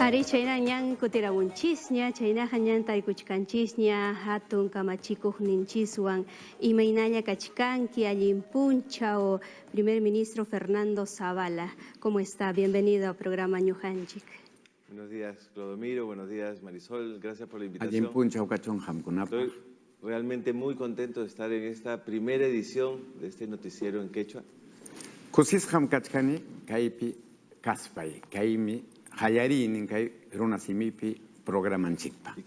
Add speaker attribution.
Speaker 1: Ari chayna ñan kutiramunchisña, chaynaqa ñan tarikuchkanchisña hatun kamachikuq ninchiswan imaynalla kachkanki allin punchaw primer ministro Fernando Zavala. ¿Cómo está? Bienvenido al programa Ñujanchik.
Speaker 2: Buenos días, Clodomiro. Buenos días, Marisol. Gracias por la invitación.
Speaker 3: hamkunapaq.
Speaker 2: Estoy realmente muy contento de estar en esta primera edición de este noticiero en quechua.
Speaker 3: Kaymi qallariynin kay runa simipi programanchikpa.